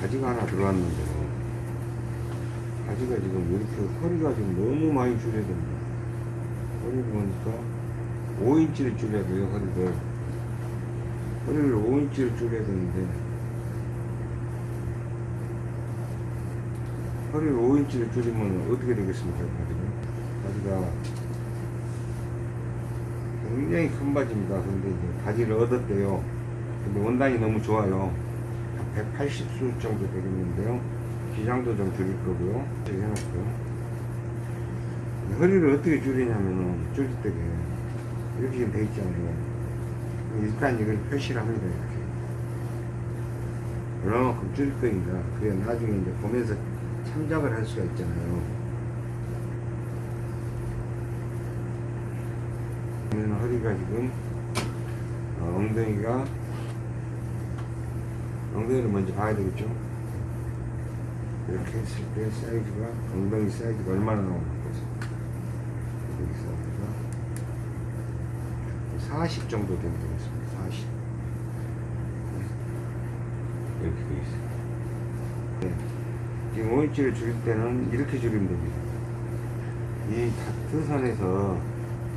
바지가 하나 들어왔는데 바지가 지금 이렇게 허리가 지금 너무 많이 됩니다. 허리를 보니까 5인치를 줄여야 돼요, 허리를. 허리를 5인치를 줄여야 되는데 허리를 5인치를 줄이면 어떻게 되겠습니까, 바지가? 바지가 굉장히 큰 바지입니다. 근데 이제 바지를 얻었대요. 근데 원단이 너무 좋아요. 180수 정도 되겠는데요. 기장도 좀 줄일 거고요. 이렇게 해놨고요. 허리를 어떻게 줄이냐면은, 줄일 때게 이렇게 지금 돼 있잖아요. 일단 이걸 표시를 합니다, 이렇게. 얼마만큼 줄일 거니까. 그래, 나중에 이제 보면서 참작을 할 수가 있잖아요. 그러면 허리가 지금, 어, 엉덩이가 엉덩이를 먼저 봐야 되겠죠? 이렇게 했을 때 사이즈가 엉덩이 사이즈가 얼마나 나오는 거지 여기 사이즈가 40 정도 되면 되겠습니다. 40 이렇게 돼 있어요. 네. 지금 5인치를 줄일 때는 이렇게 줄이면 됩니다. 이 다트선에서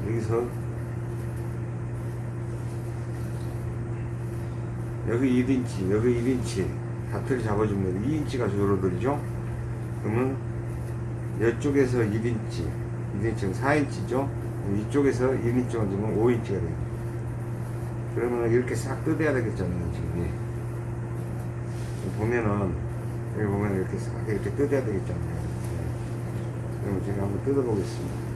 여기서 여기 1인치, 여기 1인치 다트를 잡아주면 2인치가 줄어들죠? 그러면 이쪽에서 1인치, 1인치는 4인치죠? 이쪽에서 1인치 얹으면 5인치가 돼요. 그러면 이렇게 싹 뜯어야 되겠잖아요, 지금. 보면은, 여기 보면 이렇게 싹 이렇게 뜯어야 되겠잖아요. 그럼 제가 한번 뜯어 보겠습니다.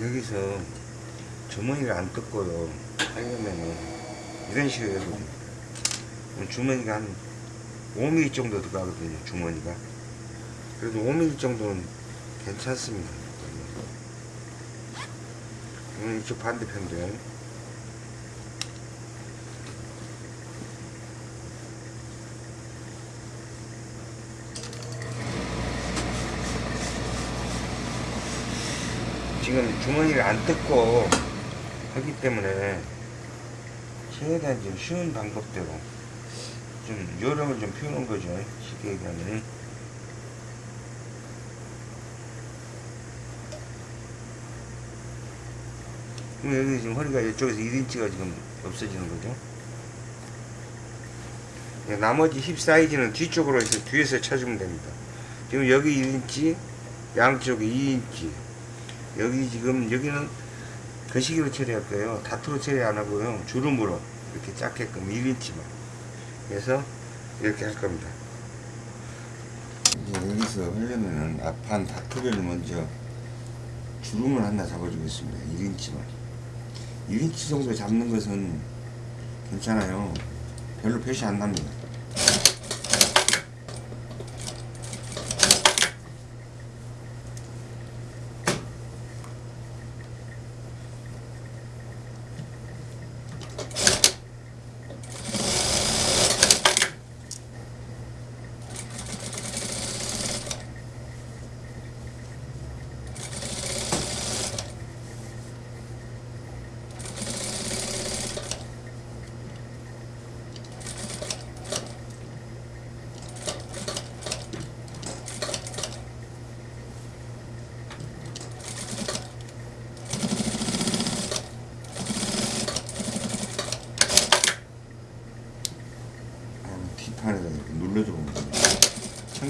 여기서 주머니를 안 뜯고요 하려면은 이런 식으로 해서 주머니가 한 5mm 정도 들어가거든요 주머니가. 그래도 5mm 정도는 괜찮습니다. 음, 이쪽 반대편도 지금 주머니를 안 뜯고 하기 때문에 최대한 좀 쉬운 방법대로 좀 요령을 좀 피우는 거죠 쉽게 얘기하면 그럼 여기 지금 허리가 이쪽에서 1인치가 지금 없어지는 거죠? 네, 나머지 힙 사이즈는 뒤쪽으로 해서 뒤에서 찾으면 됩니다. 지금 여기 1인치 양쪽에 2인치 여기 지금 여기는 거시기로 처리할 거예요. 다트로 처리 안 하고요. 주름으로 이렇게 작게끔 1인치만. 그래서 이렇게 할 겁니다. 여기서 하려면은 앞판 다트를 먼저 주름을 하나 잡아주겠습니다. 1인치만. 1인치 정도 잡는 것은 괜찮아요. 별로 표시 안 납니다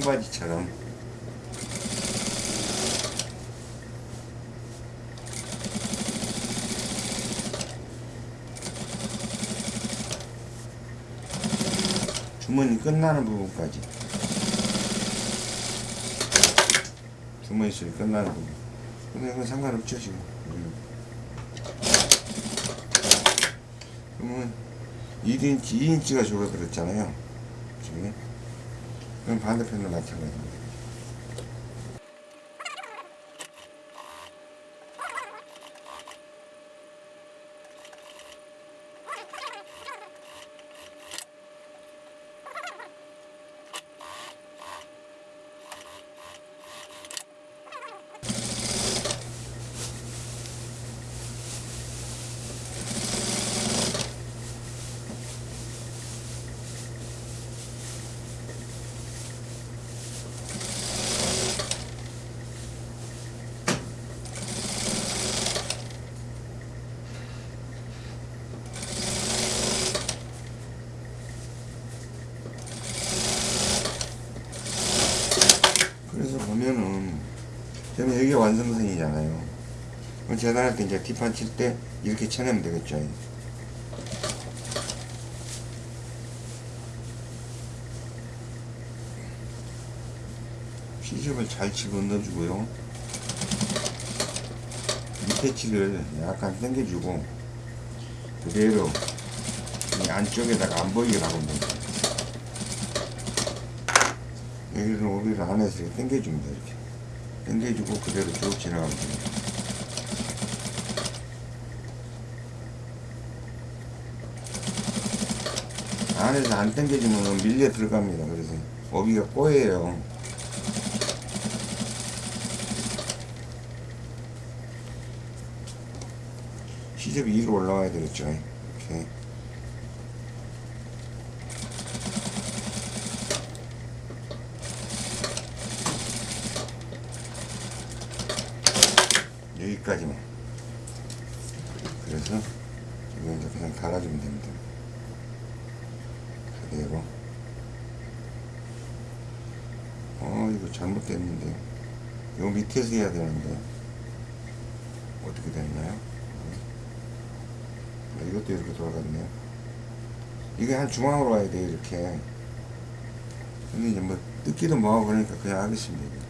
청바지처럼. 주머니 끝나는 부분까지. 주머니 소리 끝나는 부분. 근데 이건 상관없죠 지금. 음. 그러면 1인치 2인치가 줄어들었잖아요. 지금 그럼 반대편도 마찬가지입니다 그래서 보면은 저는 여기가 완성선이잖아요. 그럼 재단할 때 이제 뒷판 칠 때 이렇게 쳐내면 되겠죠. 시접을 잘 집어넣어주고요. 밑에 치를 약간 당겨주고 그대로 이 안쪽에다가 안 보이게 박으면 됩니다. 여기를 오비를 안에서 당겨줍니다 이렇게 당겨주고 그대로 쭉 지나가면 됩니다 안에서 안 당겨주면 밀려 들어갑니다. 그래서 오비가 꼬여요. 시접이 위로 올라와야 되겠죠. 이렇게. 여기까지만. 그래서 이거 이제 그냥 달아주면 됩니다 그대로 어 이거 잘못됐는데 요 밑에서 해야 되는데 어떻게 됐나요? 아, 이것도 이렇게 돌아갔네요 이게 한 중앙으로 와야 돼요 이렇게. 근데 이제 뭐 뜯기도 뭐하고 그러니까 그냥 하겠습니다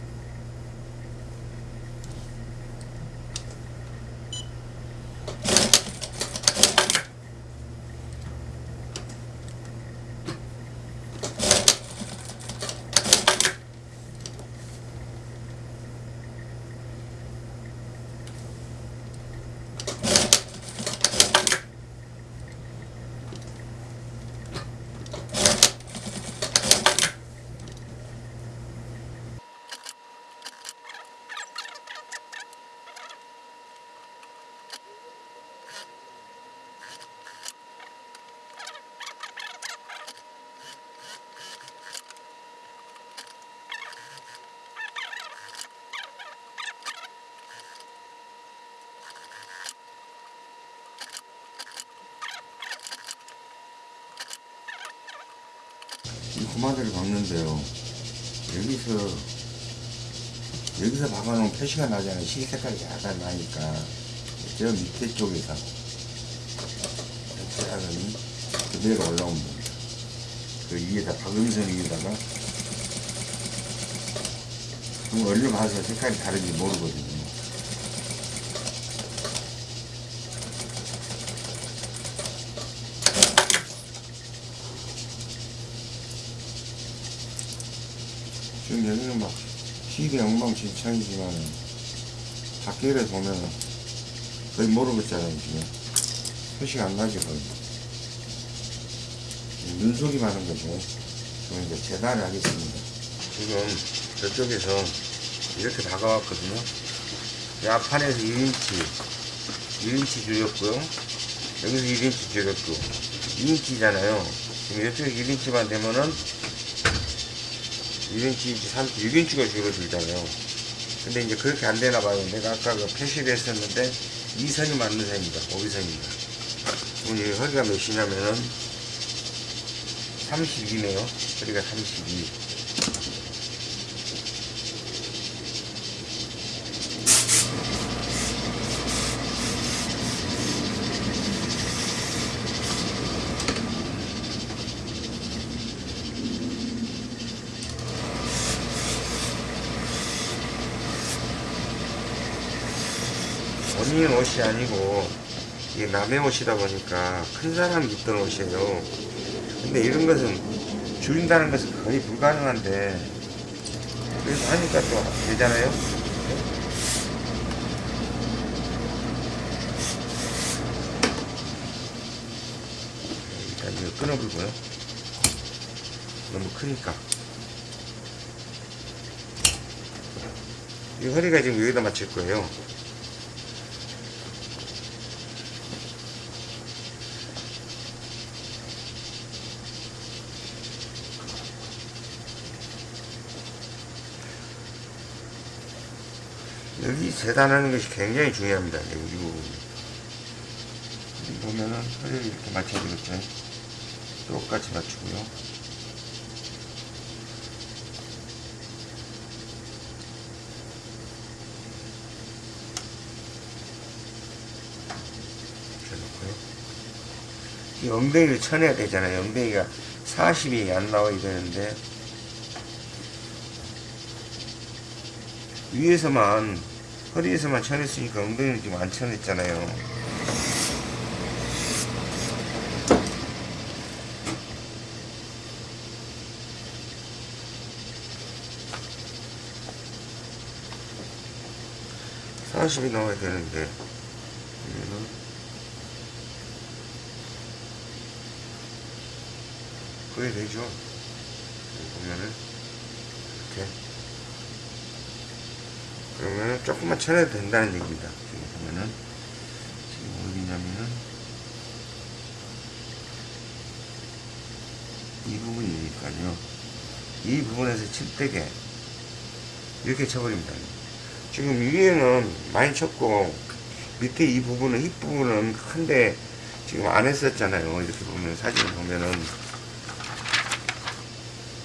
고마대를 박는데요. 여기서 여기서 박아놓은 표시가 나잖아요. 실 색깔이 약간 나니까 저 밑에 쪽에서 이렇게 하더니 그대로 올라오면 됩니다. 그 위에다 박음선 위에다가 그럼 얼른 봐서 색깔이 다른지 모르거든요. 여기는 막 시대 엉망진창이지만 밖에를 보면 거의 모르겠잖아요 지금. 표시가 안 나죠 거의. 눈속임 하는 거죠. 그럼 이제 재단을 하겠습니다. 지금 저쪽에서 이렇게 박아왔거든요. 이 앞판에서 1인치 1인치 줄였고요. 여기서 1인치 줄였고. 2인치잖아요. 지금 이쪽에 1인치만 되면은 1인치, 3, 6인치가 줄어들잖아요. 근데 이제 그렇게 안 되나 봐요. 내가 아까 그 표시를 했었는데, 이 선이 맞는 선입니다. 오비선입니다. 오늘 허리가 몇이냐면은, 32네요. 허리가 32. 본인 옷이 아니고 이게 남의 옷이다 보니까 큰 사람이 입던 옷이에요. 근데 이런 것은 줄인다는 것은 거의 불가능한데 그래서 하니까 또 되잖아요. 일단 이거 끊어보고요. 너무 크니까. 이 허리가 지금 여기다 맞출 거예요. 여기 재단하는 것이 굉장히 중요합니다. 이 부분. 보면은 허리를 이렇게 맞춰야 되겠죠. 똑같이 맞추고요. 이 엉덩이를 쳐내야 되잖아요. 엉덩이가 40이 안 나와야 되는데 위에서만 허리에서만 쳐냈으니까 엉덩이는 지금 안 쳐냈잖아요. 사십이 나와야 되는데 그래 되죠. 보면은 이렇게 그러면은 조금만 쳐내도 된다는 얘기입니다. 지금 보면은 지금 어디냐면은 이 부분이니까요. 이 부분에서 칠 때게 이렇게 쳐버립니다. 지금 위에는 많이 쳤고 밑에 이 부분은 힙 부분은 큰데 지금 안 했었잖아요. 이렇게 보면 사진을 보면은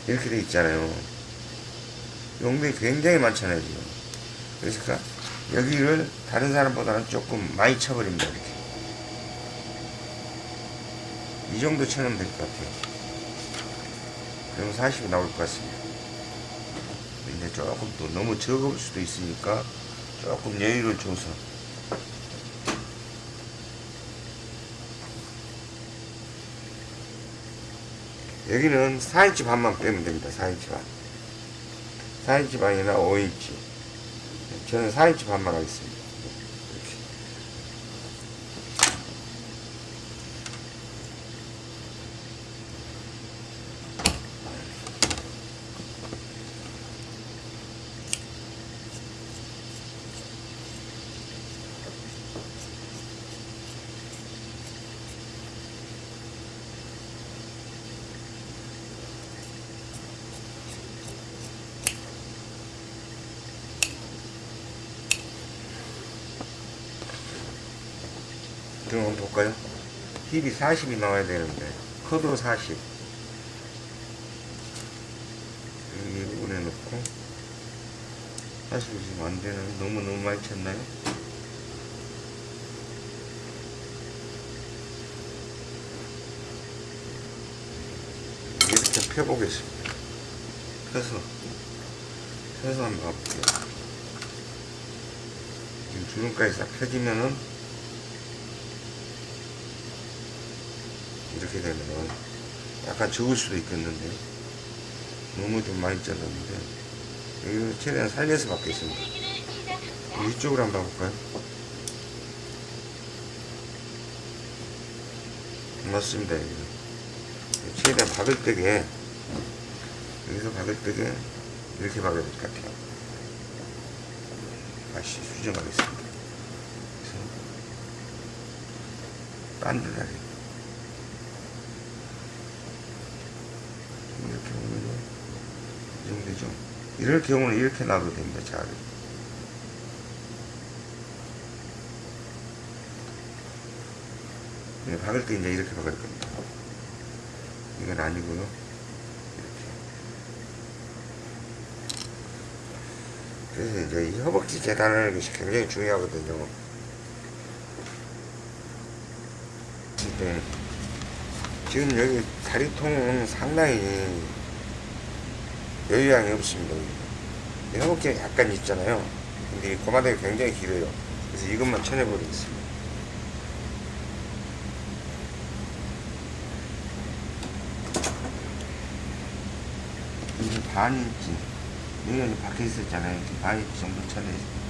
이렇게 돼 있잖아요. 용도이 굉장히 많잖아요 지금. 그래서 그 여기를 다른 사람보다는 조금 많이 쳐버립니다 이렇게. 이 정도 쳐놓으면 될 것 같아요. 그럼 40이 나올 것 같습니다. 근데 조금 또 너무 적을 수도 있으니까 조금 여유를 줘서 여기는 4인치 반만 빼면 됩니다. 4인치 반. 4인치 반이나 5인치. 저는 4인치 반만 하겠습니다. 이렇게. 그럼 한번 볼까요? 힙이 40이 나와야 되는데 커도 40 여기 이 부분에 넣고 40이 지금 안 되는 너무 너무 많이 쳤나요? 이렇게 펴보겠습니다 펴서 펴서 한번 가볼게요 지금 주름까지 싹 펴지면은 이렇게 되면 약간 적을 수도 있겠는데? 너무 좀 많이 잘랐는데? 여기는 최대한 살려서 받겠습니다. 위쪽으로 한번 볼까요? 맞습니다 여기는 최대한 박을 때게 여기서 박을 때게 이렇게 박아야 될 것 같아요. 다시 수정하겠습니다. 그래서 반듯하게 이렇게 보면은 이 정도 되죠. 이럴 경우는 이렇게 놔도 됩니다. 잘. 네, 박을 때 이제 이렇게 박을 겁니다. 이건 아니고요. 그래서 이제 이 허벅지 재단하는 것이 굉장히 중요하거든요. 근데 지금 여기 다리통은 상당히 여유양이 없습니다. 여기. 이 허벅지가 약간 있잖아요. 근데 이 고마대가 굉장히 길어요. 그래서 이것만 쳐내버리겠습니다. 이게 반 인치. 여기는 밖에 있었잖아요. 반 인치 정도 쳐내요.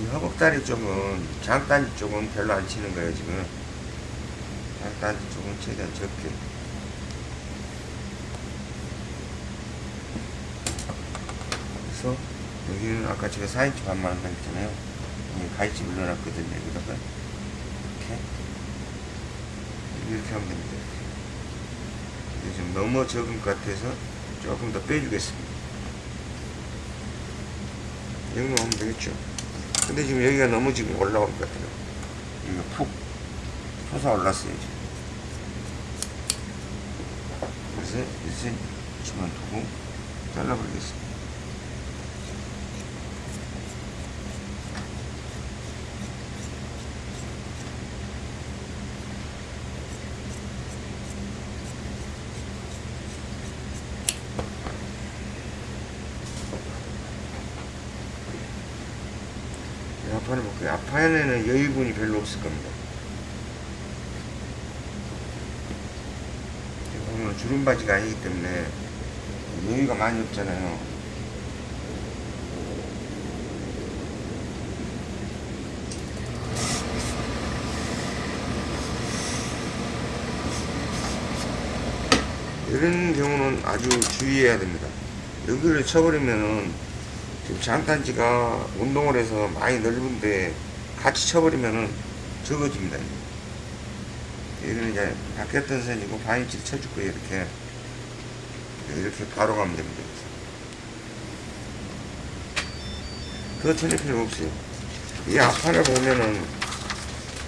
이 허벅다리 쪽은 장딴지 쪽은 별로 안 치는 거예요 지금 장딴지 쪽은 최대한 적게 그래서 여기는 아까 제가 4인치 반만 한다 했잖아요 여기 가위집을 넣어놨거든요 여기다가 이렇게 이렇게 하면 됩니다 이게 좀 너무 적은 것 같아서 조금 더 빼주겠습니다 여기만 하면 되겠죠 근데 지금 여기가 너무 지금 올라올 것 같아요. 이거 푹 솟아 올랐어요. 그래서 1cm만 두고 잘라버리겠습니다. 앞판을 앞판에는 여유분이 별로 없을 겁니다. 보면 주름 바지가 아니기 때문에 여유가 많이 없잖아요. 이런 경우는 아주 주의해야 됩니다. 여기를 쳐버리면은 지금 장단지가 운동을 해서 많이 넓은데 같이 쳐버리면은 적어집니다. 얘는 이제 바뀌었던 선이고 반인치를 거예요. 이렇게 이렇게 바로 가면 됩니다. 더 쳐낼 필요 없어요. 이 앞판을 보면은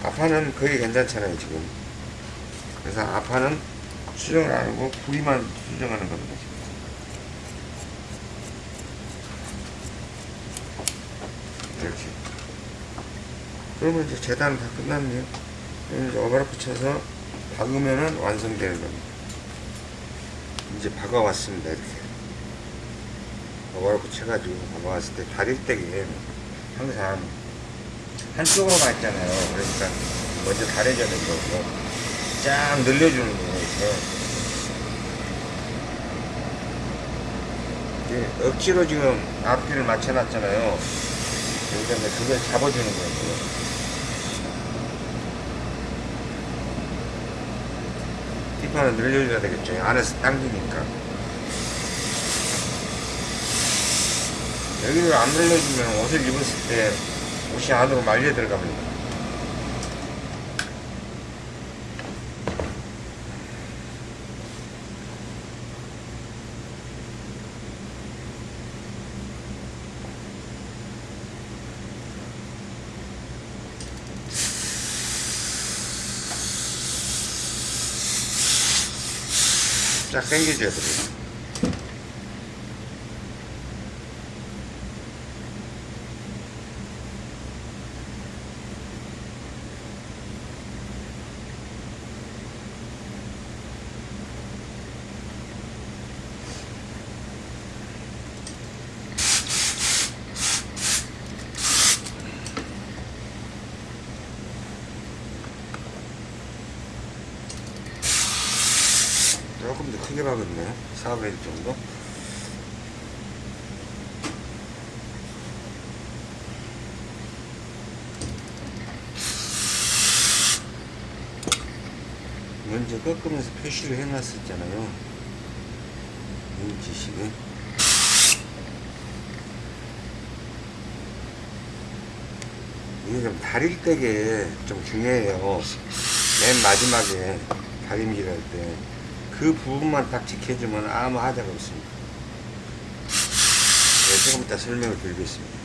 앞판은 거의 괜찮잖아요 지금. 그래서 앞판은 수정을 안 하고 부위만 수정하는 겁니다. 지금. 이렇게. 그러면 이제 재단은 다 끝났네요. 이제 오버락 붙여서 박으면은 완성되는 겁니다. 이제 박아왔습니다. 이렇게. 오버락 붙여가지고 박아왔을 때 다릴 때에 항상 한쪽으로만 있잖아요. 그러니까 먼저 다려져는 거고 쫙 늘려주는 거예요. 억지로 지금 앞뒤를 맞춰놨잖아요. 그러니까 그걸 잡아주는 거예요. 뒷판을 늘려줘야 되겠죠. 안에서 당기니까. 여기를 안 늘려주면 옷을 입었을 때 옷이 안으로 말려 들어갑니다. 쫙 당겨줘야 돼요. 조금 더 크게 박았네. 4분의 1 정도. 먼저 꺾으면서 표시를 해놨었잖아요. 인치식에. 이게 좀 다릴 때게 좀 중요해요. 맨 마지막에 다림질 할 때. 그 부분만 딱 지켜주면 아무 하자가 없습니다. 네, 조금 이따 설명을 드리겠습니다.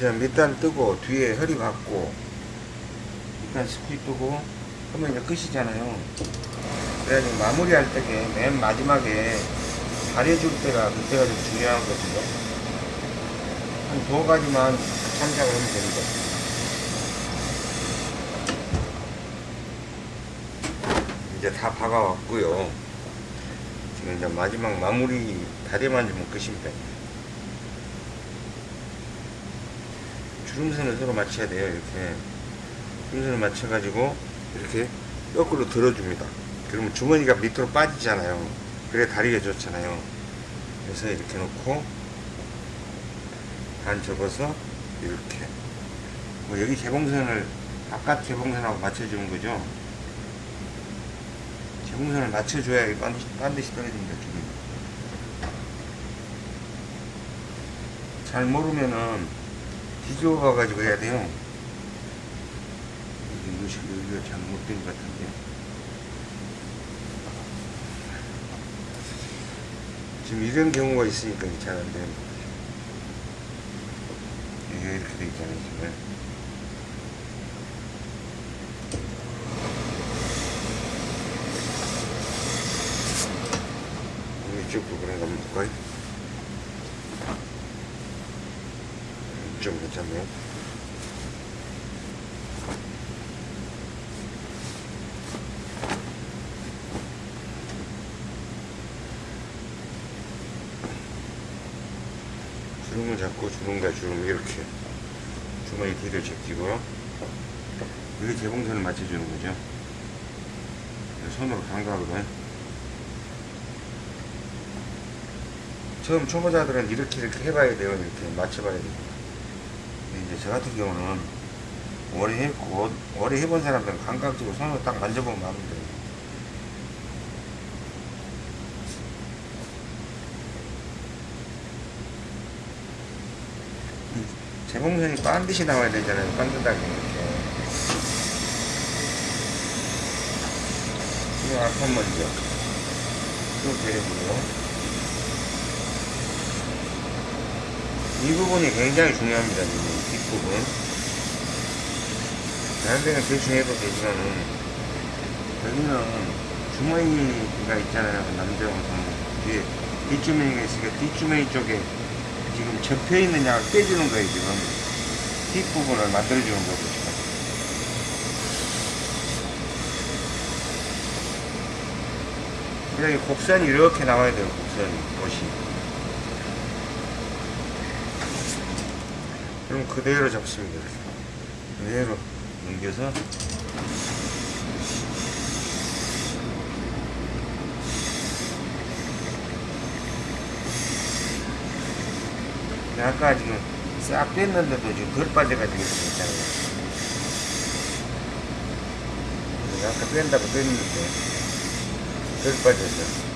이제 밑단 뜨고 뒤에 허리 받고 일단 스피 뜨고 그러면 이제 끝이잖아요. 그래가지고 마무리할 때게 맨 마지막에 가려줄 때가 그때가 좀 중요하거든요. 한 두어 가지만 참작을 하면 됩니다. 이제 다 박아왔고요. 지금 이제 마지막 마무리 다리만 주면 끝입니다. 주름선을 서로 맞춰야 돼요. 이렇게 주름선을 맞춰 가지고 이렇게 거꾸로 들어줍니다. 그러면 주머니가 밑으로 빠지잖아요. 그래 다리가 좋잖아요. 그래서 이렇게 놓고 반 접어서 이렇게 뭐 여기 재봉선을 바깥 재봉선하고 맞춰주는 거죠. 재봉선을 맞춰줘야 반드시, 반드시 떨어집니다. 기름이. 잘 모르면은 뒤집어 봐가지고 해야 돼요. 이것이 여기가 잘못된 것 같은데. 지금 이런 경우가 있으니까 잘 안 되는 거죠. 이게 이렇게 돼 있잖아요, 지금. 이쪽 부분에 한번 볼까요? 좀 괜찮네요. 주름을 잡고 주름과 주름 이렇게 주머니 뒤를 제끼고 이게 재봉선을 맞춰주는 거죠. 손으로 감각으로 처음 초보자들은 이렇게 이렇게 해봐야 돼요. 이렇게 맞춰봐야 돼요. 저 같은 경우는 오래 했고 오래 해본 사람들은 감각적으로 손으로 딱 만져보면. 이 재봉선이 반드시 나와야 되잖아요. 반듯하게 이렇게. 이 앞판 먼저 또 데려보고요. 이 부분이 굉장히 중요합니다. 이 뒷부분. 데는 대충 해도 되지만은, 여기는 주머니가 있잖아요. 그 남자 영상 뒤에 뒷주머니가 있으니까 뒷주머니 쪽에 지금 접혀 있는 양을 빼주는 거예요, 지금. 뒷부분을 만들어주는 거고, 지금. 그래, 곡선이 이렇게 나와야 돼요, 곡선이, 옷이. 그럼 그대로 잡습니다. 그대로 넘겨서 아까 지금 싹 뺐는데도 지금 덜 빠져가지고 있잖아요. 아까 뺀다고 뺐는데 덜 빠져서.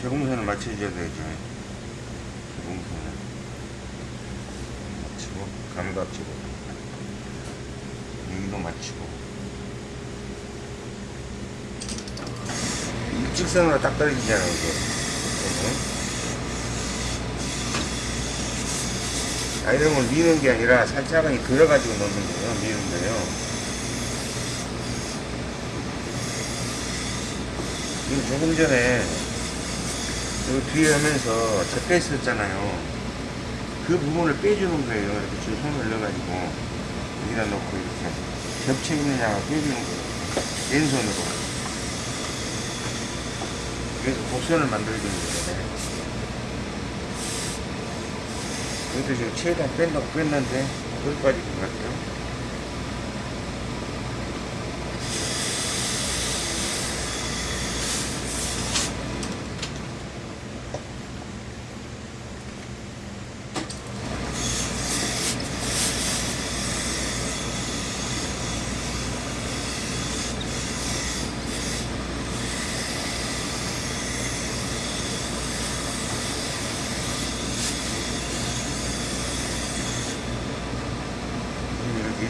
제공선을 맞춰줘야 되죠. 제공선을 맞추고 감각 주고 여기도 맞추고 일직선으로 딱 떨어지잖아요. 이게. 아, 이런 걸 미는 게 아니라 살짝은 들어가지고 넣는 거예요. 미는 거예요. 조금 전에 요 뒤에 하면서 접했었잖아요. 그 부분을 빼주는 거예요. 이렇게 지금 손을 넣어가지고 여기다 놓고 이렇게 겹쳐 있는 양을 빼주는 거예요. 왼손으로. 그래서 곡선을 만들어주는 거잖아요. 이것도 지금 최대한 뺀다고 뺐는데 덜 빠질 것 같아요.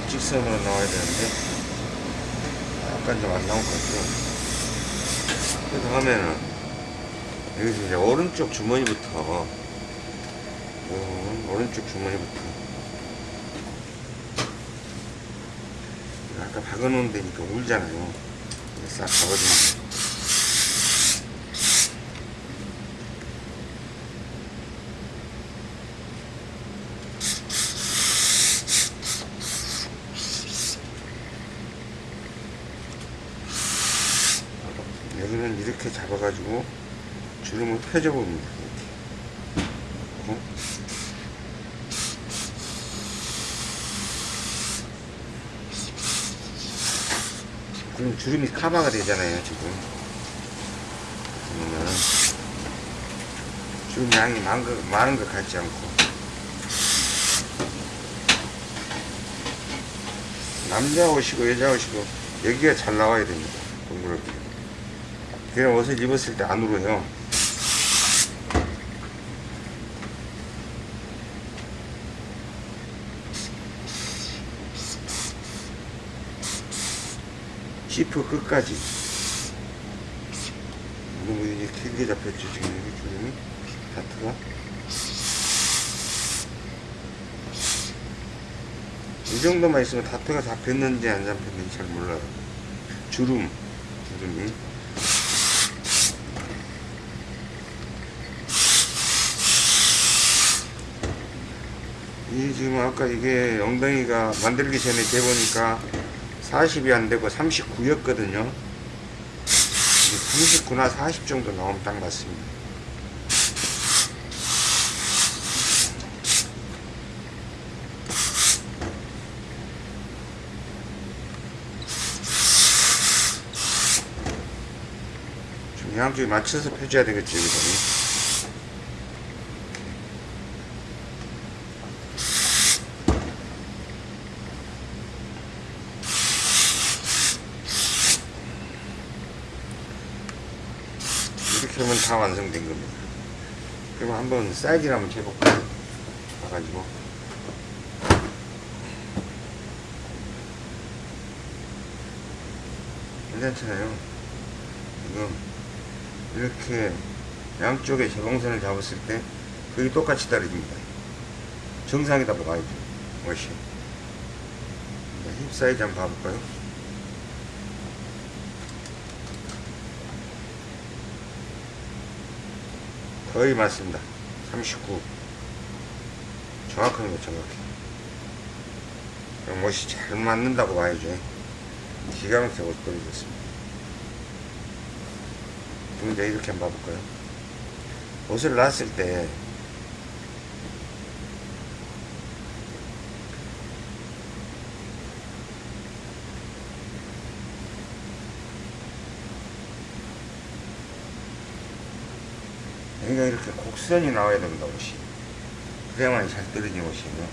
직선으로 나와야 되는데 약간 좀 안 나올 것 같아요. 그래서 하면은 여기서 이제 오른쪽 주머니부터 어, 오른쪽 주머니부터. 아까 박아놓은 데니까 울잖아요. 싹 박아주면 여기는 이렇게 잡아가지고 주름을 펴줘 봅니다. 이렇게. 어? 그럼 주름이 커버가 되잖아요, 지금. 그러면 주름 양이 많은 것, 많은 것 같지 않고. 남자 옷이고 여자 옷이고 여기가 잘 나와야 됩니다. 동그랗게. 그냥 옷을 입었을 때안 울어요. 시프 끝까지. 너무 이제 길게 잡혔죠, 지금 여기 주름이. 다트가. 이 정도만 있으면 다트가 잡혔는지 안 잡혔는지 잘 몰라요. 주름, 주름이. 이 지금 아까 이게 엉덩이가 만들기 전에 재보니까 40이 안 되고 39였거든요. 39나 40 정도 나오면 딱 맞습니다. 좀 양쪽에 맞춰서 펴줘야 되겠죠. 이렇게 하면 다 완성된 겁니다. 그럼 한번 사이즈를 한번 재볼까요? 봐가지고. 괜찮잖아요. 지금 이렇게 양쪽에 재봉선을 잡았을 때 거기 똑같이 떨어집니다. 정상에다 봐야죠. 멋이. 자, 힙 사이즈 한번 봐볼까요? 거의 맞습니다. 39. 정확한 거 정확해. 멋이 잘 맞는다고 봐야죠. 기가 막히게 옷 버리겠습니다. 이제 이렇게 한번 봐볼까요? 옷을 놨을 때 여기가 이렇게 곡선이 나와야 됩니다, 옷이. 그래야만 잘 떨어지는 옷이에요.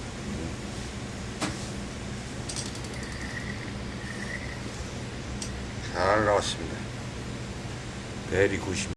잘 나왔습니다. 베리 굿입니다.